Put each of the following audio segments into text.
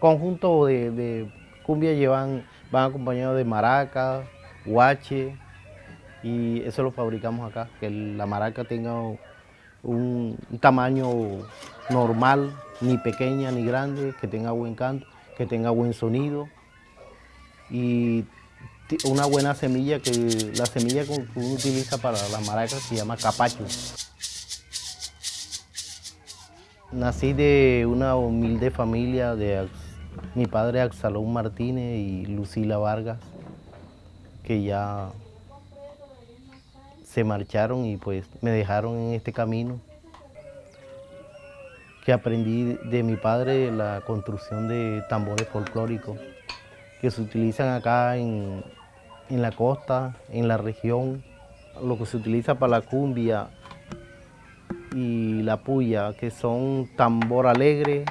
conjunto de, cumbia llevan, van acompañados de maraca, guache, y eso lo fabricamos acá, que la maraca tenga un, tamaño normal, ni pequeña ni grande, que tenga buen canto, que tenga buen sonido y una buena semilla, que la semilla que uno utiliza para las maracas se llama capacho. Nací de una humilde familia de mi padre Axalón Martínez y Lucila Vargas, que ya se marcharon y pues me dejaron en este camino. Que aprendí de mi padre la construcción de tambores folclóricos que se utilizan acá en, en la costa, en la región, lo que se utiliza para la cumbia y la puya, que son tambor alegre,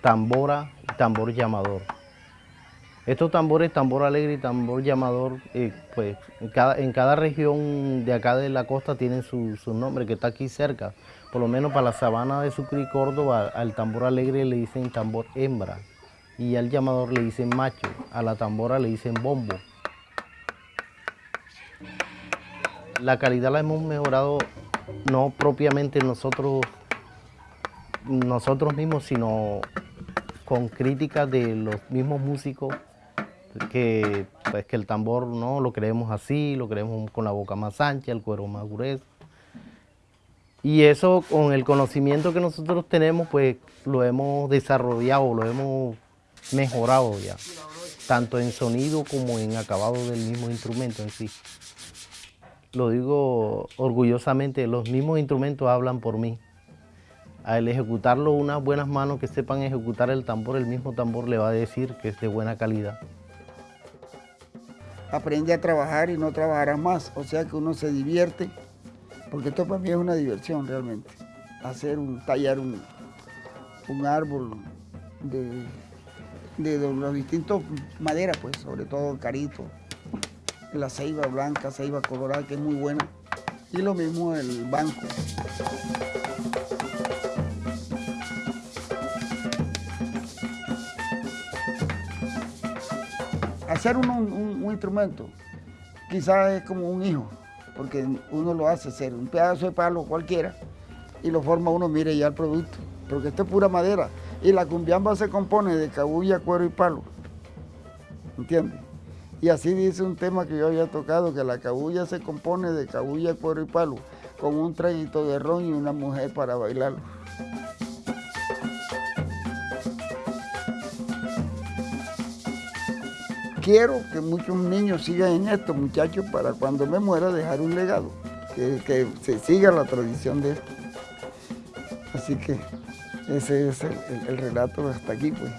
tambora tambor llamador. Estos tambores, tambor alegre y tambor llamador, eh, pues en cada, en cada, región de acá de la costa tienen su, nombre, que está aquí cerca. Por lo menos para la sabana de Sucre y Córdoba, al tambor alegre le dicen tambor hembra y al llamador le dicen macho, a la tambora le dicen bombo. La calidad la hemos mejorado no propiamente nosotros, nosotros mismos, sino con críticas de los mismos músicos que, pues, que el tambor no lo queremos así, lo queremos con la boca más ancha, el cuero más grueso. Y eso con el conocimiento que nosotros tenemos, pues lo hemos desarrollado, lo hemos mejorado ya, tanto en sonido como en acabado del mismo instrumento en sí. Lo digo orgullosamente, los mismos instrumentos hablan por mí. Al ejecutarlo unas buenas manos que sepan ejecutar el tambor, el mismo tambor le va a decir que es de buena calidad. Aprende a trabajar y no trabajarás más, o sea que uno se divierte, porque esto para mí es una diversión realmente. Hacer un, tallar un, un árbol de de los distintos maderas, pues, sobre todo el carito, la ceiba blanca, ceiba colorada, que es muy buena, y lo mismo el banco. Hacer un, instrumento quizás es como un hijo, porque uno lo hace hacer un pedazo de palo cualquiera y lo forma uno, mire ya el producto, porque esto es pura madera. Y la cumbiamba se compone de cabulla, cuero y palo. ¿Entiendes? Y así dice un tema que yo había tocado, que la cabulla se compone de cabulla, cuero y palo, con un traguito de ron y una mujer para bailarlo. Quiero que muchos niños sigan en esto, muchachos, para cuando me muera dejar un legado, que, se siga la tradición de esto. Así que ese es el, relato hasta aquí, pues.